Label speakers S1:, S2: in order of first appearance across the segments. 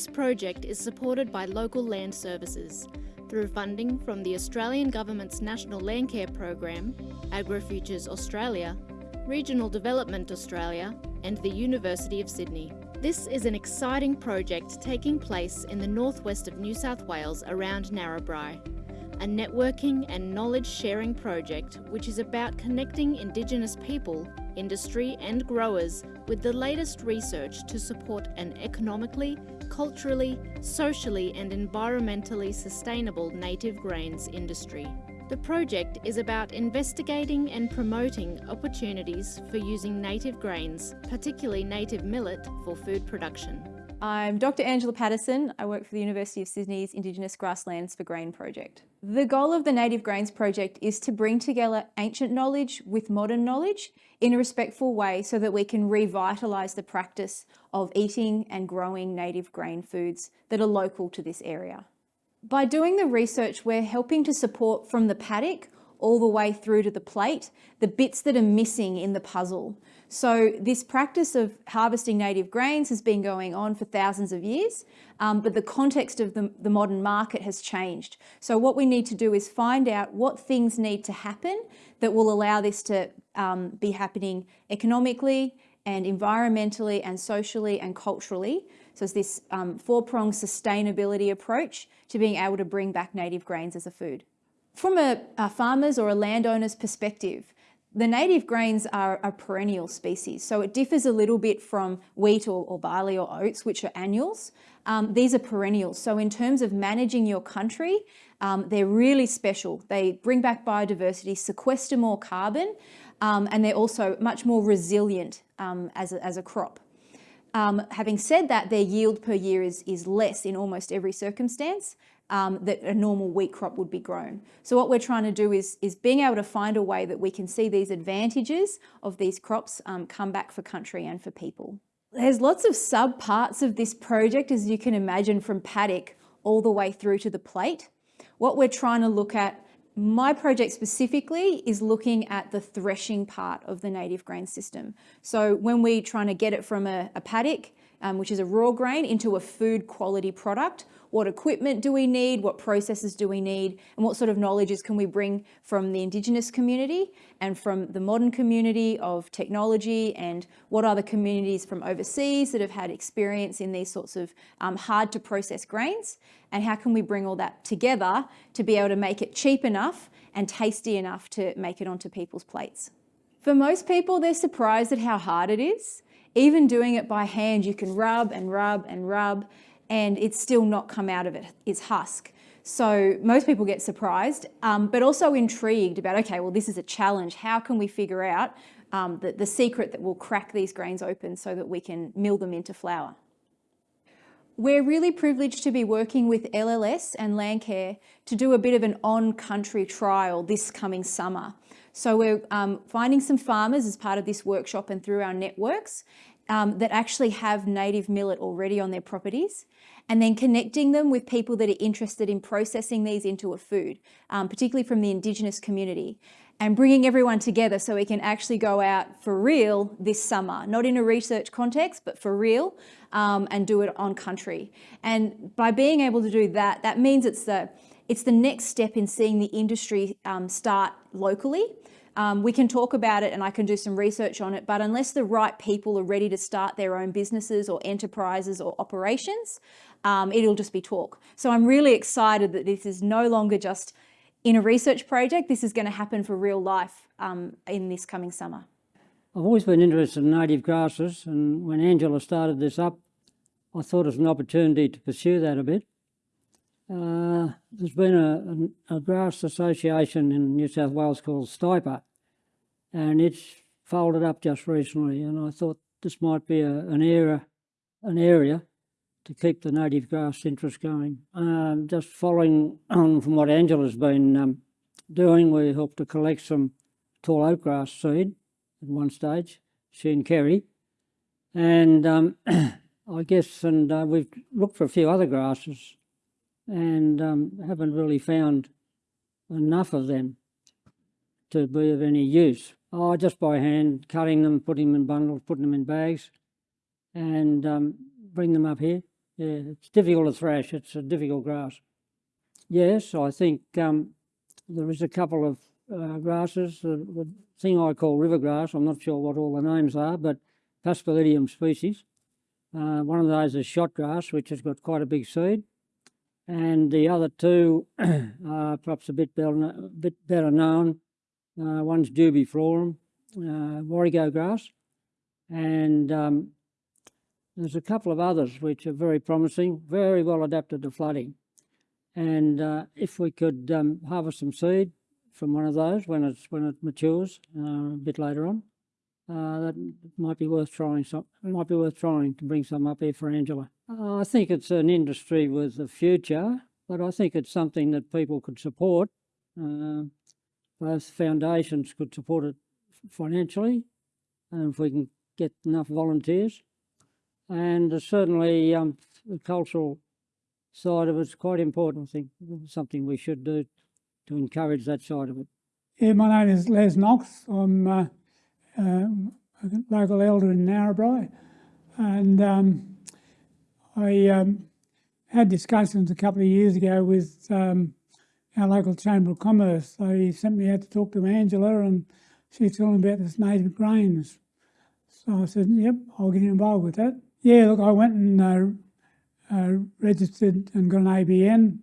S1: This project is supported by local land services through funding from the Australian Government's National Landcare Program, AgriFutures Australia, Regional Development Australia and the University of Sydney. This is an exciting project taking place in the northwest of New South Wales around Narrabri, a networking and knowledge sharing project which is about connecting Indigenous people, industry and growers with the latest research to support an economically, culturally, socially and environmentally sustainable native grains industry. The project is about investigating and promoting opportunities for using native grains, particularly native millet, for food production.
S2: I'm Dr Angela Patterson. I work for the University of Sydney's Indigenous Grasslands for Grain project. The goal of the Native Grains project is to bring together ancient knowledge with modern knowledge in a respectful way so that we can revitalise the practice of eating and growing native grain foods that are local to this area. By doing the research, we're helping to support from the paddock all the way through to the plate, the bits that are missing in the puzzle. So this practice of harvesting native grains has been going on for thousands of years, um, but the context of the, the modern market has changed. So what we need to do is find out what things need to happen that will allow this to um, be happening economically and environmentally and socially and culturally so it's this um, four-pronged sustainability approach to being able to bring back native grains as a food. From a, a farmer's or a landowner's perspective, the native grains are a perennial species, so it differs a little bit from wheat or, or barley or oats, which are annuals. Um, these are perennials, so in terms of managing your country, um, they're really special. They bring back biodiversity, sequester more carbon, um, and they're also much more resilient um, as, a, as a crop. Um, having said that, their yield per year is, is less in almost every circumstance um, that a normal wheat crop would be grown. So what we're trying to do is, is being able to find a way that we can see these advantages of these crops um, come back for country and for people. There's lots of sub parts of this project, as you can imagine, from paddock all the way through to the plate. What we're trying to look at my project specifically is looking at the threshing part of the native grain system. So when we're trying to get it from a, a paddock, um, which is a raw grain, into a food quality product, what equipment do we need? What processes do we need? And what sort of knowledges can we bring from the Indigenous community and from the modern community of technology and what are the communities from overseas that have had experience in these sorts of um, hard to process grains? And how can we bring all that together to be able to make it cheap enough and tasty enough to make it onto people's plates? For most people, they're surprised at how hard it is. Even doing it by hand, you can rub and rub and rub and it's still not come out of it, its husk. So most people get surprised, um, but also intrigued about, okay, well, this is a challenge. How can we figure out um, the, the secret that will crack these grains open so that we can mill them into flour? We're really privileged to be working with LLS and Landcare to do a bit of an on-country trial this coming summer. So we're um, finding some farmers as part of this workshop and through our networks um, that actually have native millet already on their properties and then connecting them with people that are interested in processing these into a food, um, particularly from the Indigenous community and bringing everyone together so we can actually go out for real this summer, not in a research context, but for real um, and do it on country. And by being able to do that, that means it's the, it's the next step in seeing the industry um, start locally um, we can talk about it and I can do some research on it, but unless the right people are ready to start their own businesses or enterprises or operations, um, it'll just be talk. So I'm really excited that this is no longer just in a research project, this is going to happen for real life um, in this coming summer.
S3: I've always been interested in native grasses and when Angela started this up, I thought it was an opportunity to pursue that a bit. Uh, there's been a, a, grass association in New South Wales called STIPA, and it's folded up just recently. And I thought this might be a, an area, an area to keep the native grass interest going. Um, just following on from what Angela's been um, doing, we helped to collect some tall oak grass seed at one stage, she and Kerry. And um, I guess, and uh, we've looked for a few other grasses and um, haven't really found enough of them to be of any use. Oh, just by hand, cutting them, putting them in bundles, putting them in bags, and um, bring them up here Yeah, it's difficult to thrash. It's a difficult grass. Yes, I think um, there is a couple of uh, grasses. The, the thing I call river grass, I'm not sure what all the names are, but Paspalidium species. Uh, one of those is shot grass, which has got quite a big seed. And the other two are perhaps a bit better, bit better known. Uh, one's jubiflorum, uh, Warrego grass, and um, there's a couple of others which are very promising, very well adapted to flooding. And uh, if we could um, harvest some seed from one of those when it's when it matures uh, a bit later on, uh, that might be worth trying. Some might be worth trying to bring some up here for Angela. Uh, I think it's an industry with a future, but I think it's something that people could support. Uh, both foundations could support it financially, and if we can get enough volunteers, and certainly um, the cultural side of it's quite important. I think something we should do to encourage that side of it.
S4: Yeah, my name is Les Knox. I'm uh, um, a local elder in Narrabri, and um, I um, had discussions a couple of years ago with um, our local Chamber of Commerce. They sent me out to talk to Angela, and she's telling me about this native grains. So I said, "Yep, I'll get involved with that." Yeah, look, I went and uh, uh, registered and got an ABN,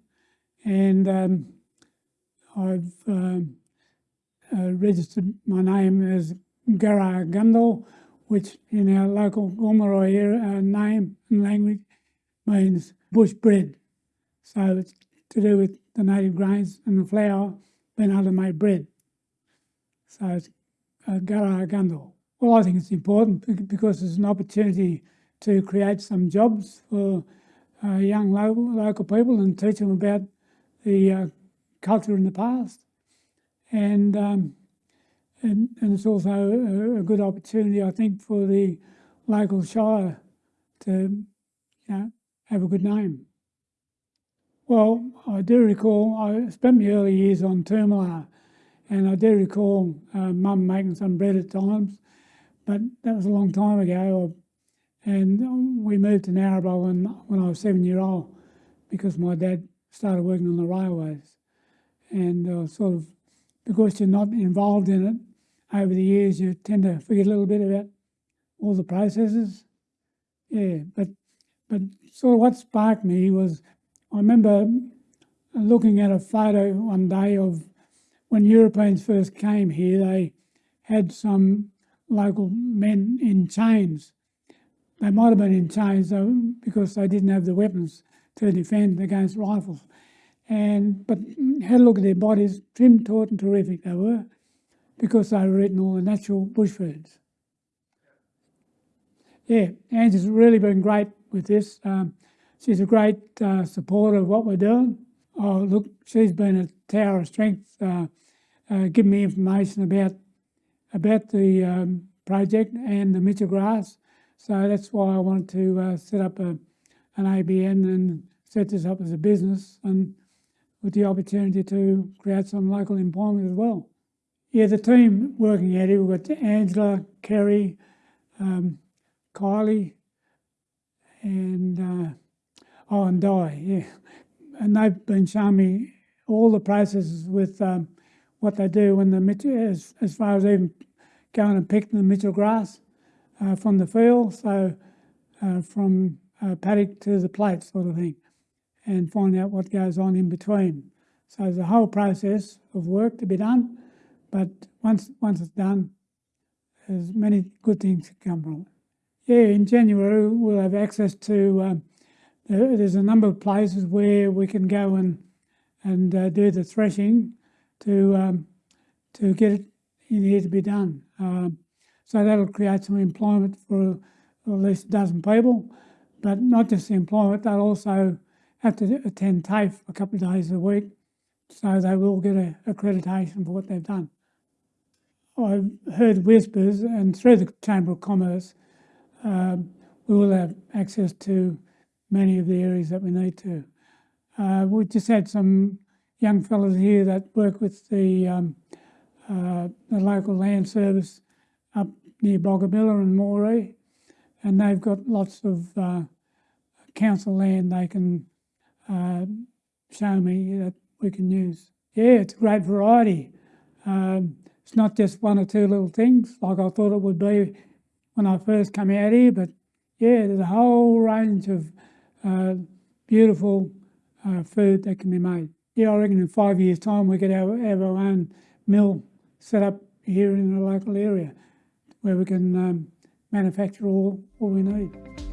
S4: and um, I've um, uh, registered my name as Gara Gundal, which in our local Gomeroi uh, name and language means bush bread. So it's to do with the native grains and the flour being able to make bread. So it's uh, Gara Well, I think it's important because it's an opportunity to create some jobs for uh, young local, local people and teach them about the uh, culture in the past. And, um, and, and it's also a, a good opportunity, I think, for the local shire to you know, have a good name. Well, I do recall, I spent my early years on Toomelah, and I do recall uh, mum making some bread at times, but that was a long time ago. And we moved to Narrabri when, when I was seven year old because my dad started working on the railways. And uh, sort of, because you're not involved in it over the years, you tend to forget a little bit about all the processes. Yeah, but but sort of what sparked me was I remember looking at a photo one day of when Europeans first came here, they had some local men in chains. They might have been in chains though, because they didn't have the weapons to defend against rifles. And but had a look at their bodies, trim, taut, and terrific they were, because they were eating all the natural bush foods. Yeah, Angie's really been great with this. Um, she's a great uh, supporter of what we're doing. Oh, look, she's been a tower of strength, uh, uh, giving me information about about the um, project and the Mitchell grass. So that's why I wanted to uh, set up a, an ABN and set this up as a business and with the opportunity to create some local employment as well. Yeah, the team working at it, we've got Angela, Kerry, um, Kylie, and uh, oh, and Di, yeah. And they've been showing me all the processes with um, what they do when the Mitchell, as, as far as even going and picking the Mitchell grass uh, from the field, so uh, from uh, paddock to the plate sort of thing, and find out what goes on in between. So there's a whole process of work to be done, but once once it's done, there's many good things to come from it. Yeah, in January we'll have access to. Um, there's a number of places where we can go and and uh, do the threshing to um, to get it in here to be done. Um, so that'll create some employment for at least a dozen people, but not just the employment. They'll also have to attend TAFE a couple of days a week, so they will get a accreditation for what they've done. I've heard whispers, and through the Chamber of Commerce, um, we will have access to many of the areas that we need to. Uh, we just had some young fellows here that work with the, um, uh, the local land service up near Boggabilla and Moree, and they've got lots of uh, council land they can uh, show me that we can use. Yeah, it's a great variety. Um, it's not just one or two little things like I thought it would be when I first came out here, but yeah, there's a whole range of uh, beautiful uh, food that can be made. Yeah, I reckon in five years' time we could have, have our own mill set up here in the local area where we can um, manufacture all, all we need.